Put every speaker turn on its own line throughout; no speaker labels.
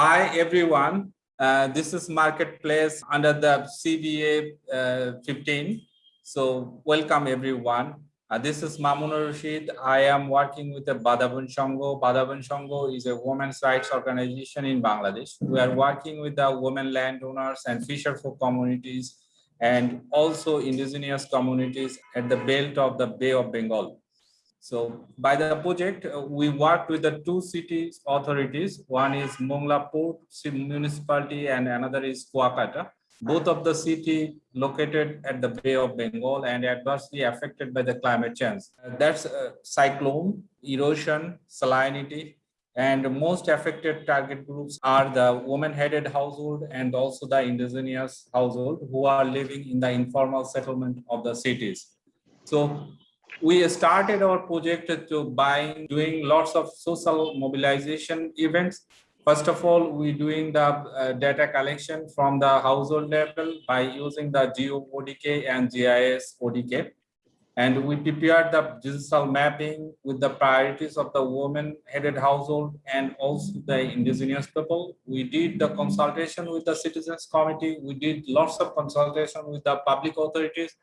Hi, everyone. Uh, this is Marketplace under the CBA uh, 15. So welcome, everyone. Uh, this is Mamunur Rashid. I am working with the Badabun Shango. Badabun Shango is a women's rights organization in Bangladesh. We are working with the women landowners and fisherfolk communities and also indigenous communities at the belt of the Bay of Bengal. So by the project, uh, we worked with the two cities authorities. One is Mongla Port municipality and another is Kuakata. Both of the city located at the Bay of Bengal and adversely affected by the climate change. Uh, that's uh, cyclone, erosion, salinity, and most affected target groups are the woman-headed household and also the indigenous household who are living in the informal settlement of the cities. So we started our project to by doing lots of social mobilization events. First of all, we're doing the uh, data collection from the household level by using the Geo ODK and GIS ODK. And we prepared the digital mapping with the priorities of the woman-headed household and also the indigenous people. We did the consultation with the citizens committee. We did lots of consultation with the public authorities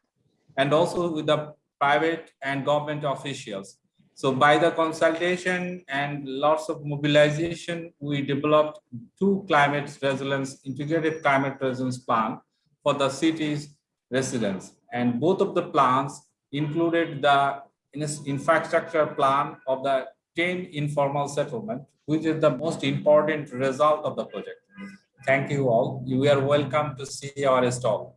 and also with the private and government officials. So by the consultation and lots of mobilization, we developed two climate resilience, integrated climate resilience plan for the city's residents. And both of the plans included the infrastructure plan of the 10 informal settlement, which is the most important result of the project. Thank you all. You are welcome to see our stall.